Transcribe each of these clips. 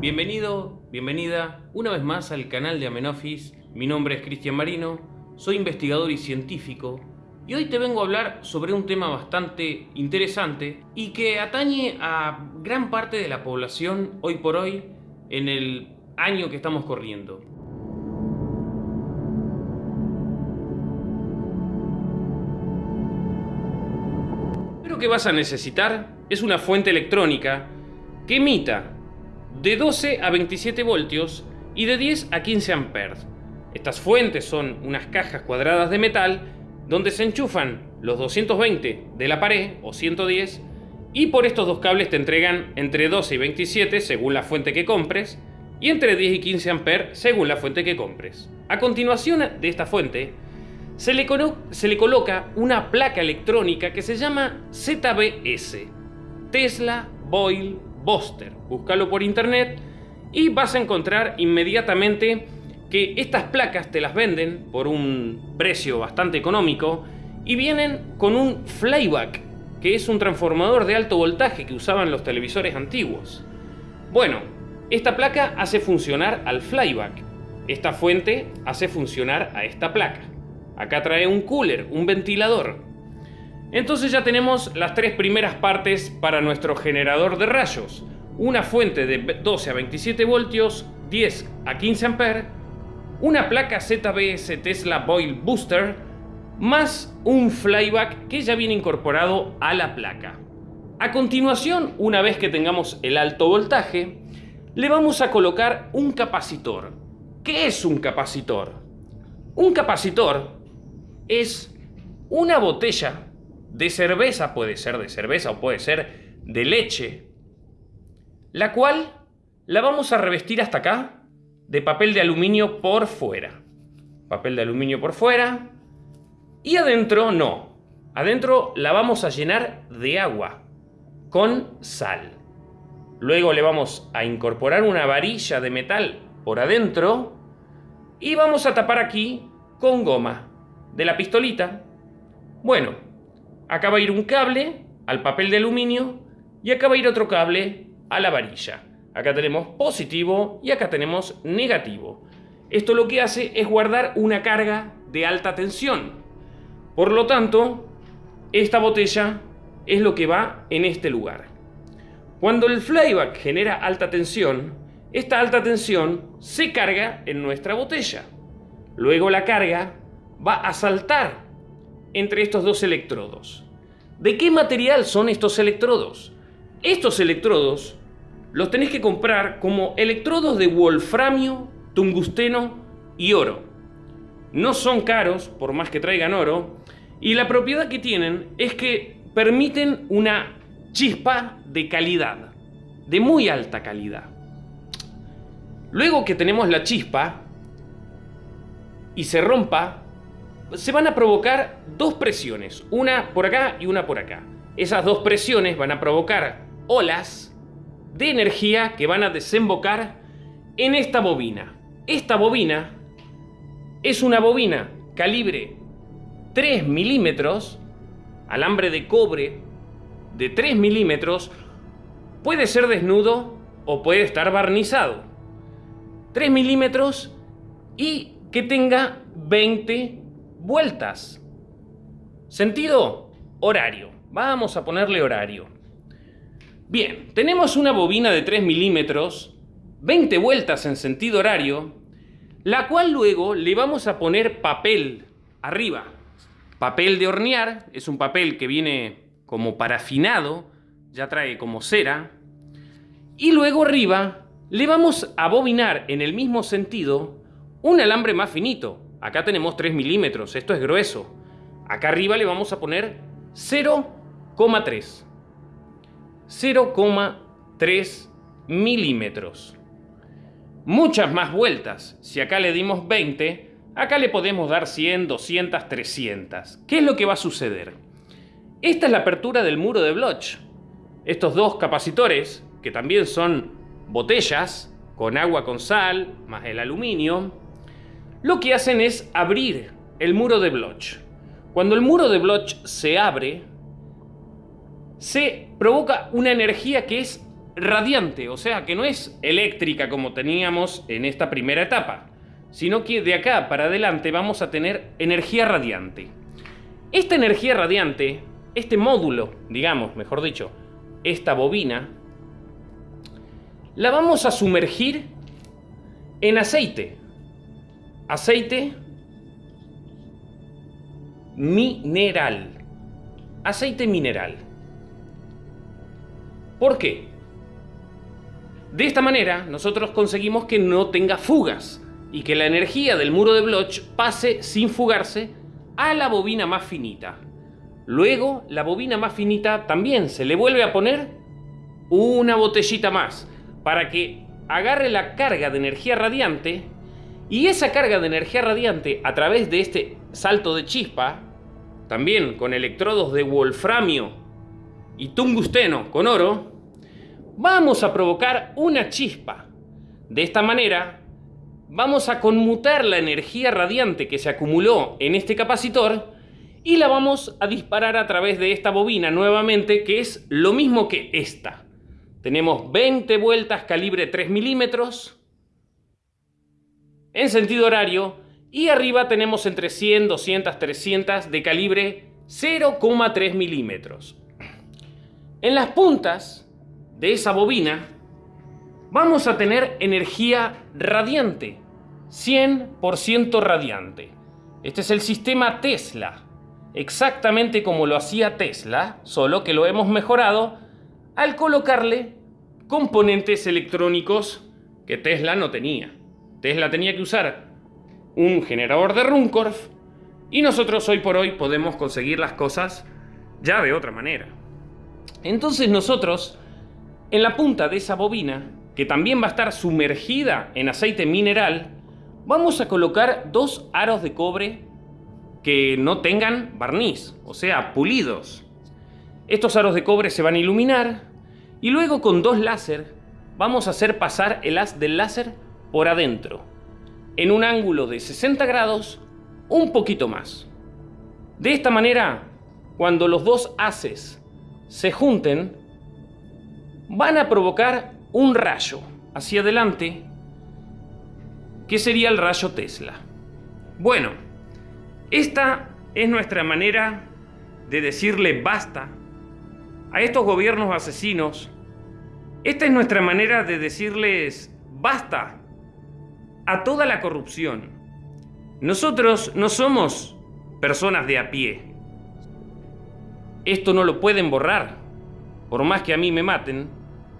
Bienvenido, bienvenida una vez más al canal de Amenofis. Mi nombre es Cristian Marino, soy investigador y científico y hoy te vengo a hablar sobre un tema bastante interesante y que atañe a gran parte de la población hoy por hoy en el año que estamos corriendo. Lo que vas a necesitar es una fuente electrónica que emita de 12 a 27 voltios y de 10 a 15 amperes. Estas fuentes son unas cajas cuadradas de metal donde se enchufan los 220 de la pared o 110 y por estos dos cables te entregan entre 12 y 27 según la fuente que compres y entre 10 y 15 amperes según la fuente que compres. A continuación de esta fuente se le, se le coloca una placa electrónica que se llama ZBS, Tesla Boyle Buster. Búscalo por internet y vas a encontrar inmediatamente que estas placas te las venden por un precio bastante económico y vienen con un flyback, que es un transformador de alto voltaje que usaban los televisores antiguos. Bueno, esta placa hace funcionar al flyback. Esta fuente hace funcionar a esta placa. Acá trae un cooler, un ventilador. Entonces ya tenemos las tres primeras partes para nuestro generador de rayos. Una fuente de 12 a 27 voltios, 10 a 15 amperes, una placa ZBS Tesla Boyle Booster, más un flyback que ya viene incorporado a la placa. A continuación, una vez que tengamos el alto voltaje, le vamos a colocar un capacitor. ¿Qué es un capacitor? Un capacitor es una botella de cerveza, puede ser de cerveza o puede ser de leche, la cual la vamos a revestir hasta acá de papel de aluminio por fuera. Papel de aluminio por fuera. Y adentro no. Adentro la vamos a llenar de agua con sal. Luego le vamos a incorporar una varilla de metal por adentro y vamos a tapar aquí con goma de la pistolita. Bueno, acá va a ir un cable al papel de aluminio y acá va a ir otro cable a la varilla. Acá tenemos positivo y acá tenemos negativo. Esto lo que hace es guardar una carga de alta tensión. Por lo tanto, esta botella es lo que va en este lugar. Cuando el flyback genera alta tensión, esta alta tensión se carga en nuestra botella. Luego la carga va a saltar entre estos dos electrodos. ¿De qué material son estos electrodos? Estos electrodos los tenéis que comprar como electrodos de wolframio, tungsteno y oro. No son caros, por más que traigan oro, y la propiedad que tienen es que permiten una chispa de calidad, de muy alta calidad. Luego que tenemos la chispa y se rompa, se van a provocar dos presiones, una por acá y una por acá. Esas dos presiones van a provocar olas de energía que van a desembocar en esta bobina. Esta bobina es una bobina calibre 3 milímetros, alambre de cobre de 3 milímetros, puede ser desnudo o puede estar barnizado. 3 milímetros y que tenga 20 vueltas. Sentido horario. Vamos a ponerle horario. Bien, tenemos una bobina de 3 milímetros, 20 vueltas en sentido horario, la cual luego le vamos a poner papel arriba. Papel de hornear, es un papel que viene como parafinado, ya trae como cera. Y luego arriba le vamos a bobinar en el mismo sentido un alambre más finito. Acá tenemos 3 milímetros, esto es grueso. Acá arriba le vamos a poner 0,3. 0,3 milímetros. Muchas más vueltas. Si acá le dimos 20, acá le podemos dar 100, 200, 300. ¿Qué es lo que va a suceder? Esta es la apertura del muro de Bloch. Estos dos capacitores, que también son botellas, con agua con sal, más el aluminio, lo que hacen es abrir el muro de Bloch. Cuando el muro de Bloch se abre, se provoca una energía que es radiante, o sea que no es eléctrica como teníamos en esta primera etapa, sino que de acá para adelante vamos a tener energía radiante. Esta energía radiante, este módulo, digamos, mejor dicho, esta bobina, la vamos a sumergir en aceite. Aceite mineral. Aceite mineral. ¿Por qué? De esta manera nosotros conseguimos que no tenga fugas y que la energía del muro de Bloch pase sin fugarse a la bobina más finita. Luego la bobina más finita también se le vuelve a poner una botellita más para que agarre la carga de energía radiante y esa carga de energía radiante a través de este salto de chispa, también con electrodos de wolframio y tungsteno con oro, vamos a provocar una chispa. De esta manera, vamos a conmutar la energía radiante que se acumuló en este capacitor y la vamos a disparar a través de esta bobina nuevamente, que es lo mismo que esta. Tenemos 20 vueltas calibre 3 milímetros en sentido horario y arriba tenemos entre 100, 200, 300 de calibre 0,3 milímetros. En las puntas de esa bobina vamos a tener energía radiante, 100% radiante. Este es el sistema Tesla, exactamente como lo hacía Tesla, solo que lo hemos mejorado al colocarle componentes electrónicos que Tesla no tenía. Tesla tenía que usar un generador de Runcorf y nosotros hoy por hoy podemos conseguir las cosas ya de otra manera. Entonces nosotros, en la punta de esa bobina, que también va a estar sumergida en aceite mineral, vamos a colocar dos aros de cobre que no tengan barniz, o sea, pulidos. Estos aros de cobre se van a iluminar y luego con dos láser vamos a hacer pasar el haz del láser por adentro, en un ángulo de 60 grados, un poquito más. De esta manera, cuando los dos haces se junten, van a provocar un rayo hacia adelante que sería el rayo Tesla. Bueno, esta es nuestra manera de decirle basta a estos gobiernos asesinos. Esta es nuestra manera de decirles basta a toda la corrupción. Nosotros no somos personas de a pie. Esto no lo pueden borrar. Por más que a mí me maten,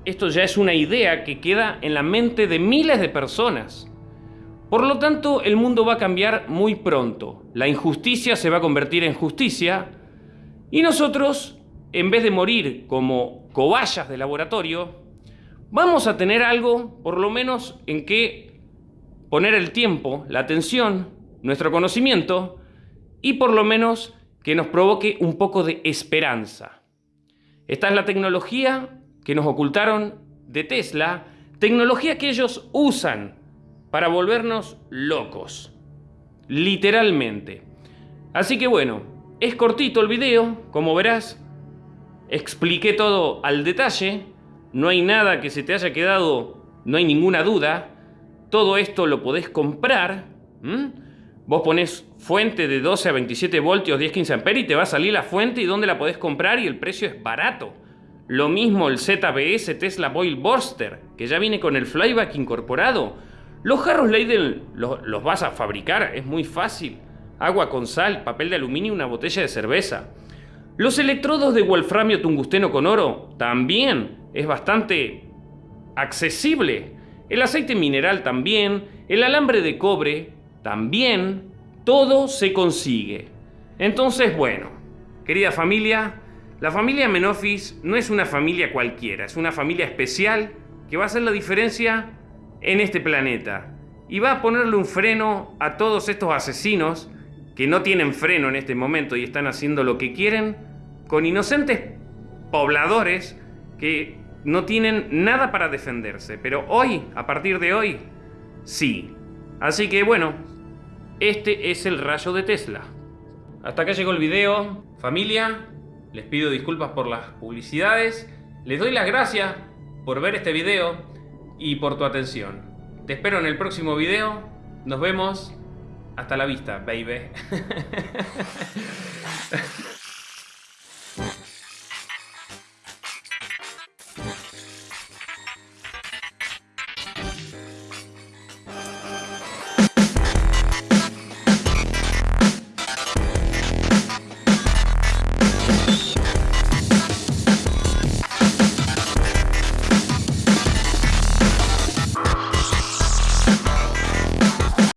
esto ya es una idea que queda en la mente de miles de personas. Por lo tanto, el mundo va a cambiar muy pronto. La injusticia se va a convertir en justicia y nosotros, en vez de morir como cobayas de laboratorio, vamos a tener algo, por lo menos, en que poner el tiempo, la atención, nuestro conocimiento y por lo menos que nos provoque un poco de esperanza. Esta es la tecnología que nos ocultaron de Tesla, tecnología que ellos usan para volvernos locos. Literalmente. Así que bueno, es cortito el video, como verás. Expliqué todo al detalle. No hay nada que se te haya quedado, no hay ninguna duda. Todo esto lo podés comprar. Vos ponés fuente de 12 a 27 voltios, 10-15 amperes y te va a salir la fuente y dónde la podés comprar y el precio es barato. Lo mismo el ZBS Tesla Boil Burster, que ya viene con el flyback incorporado. Los jarros Leiden los, vas a fabricar, es muy fácil. Agua con sal, papel de aluminio y una botella de cerveza. Los electrodos de wolframio tungsteno con oro también es bastante accesible. El aceite mineral también, el alambre de cobre también, todo se consigue. Entonces, bueno, querida familia, la familia Menofis no es una familia cualquiera, es una familia especial que va a hacer la diferencia en este planeta y va a ponerle un freno a todos estos asesinos que no tienen freno en este momento y están haciendo lo que quieren con inocentes pobladores que no tienen nada para defenderse. Pero hoy, a partir de hoy, sí. Así que bueno, este es el rayo de Tesla. Hasta acá llegó el video. Familia, les pido disculpas por las publicidades. Les doy las gracias por ver este video y por tu atención. Te espero en el próximo video. Nos vemos. Hasta la vista, baby.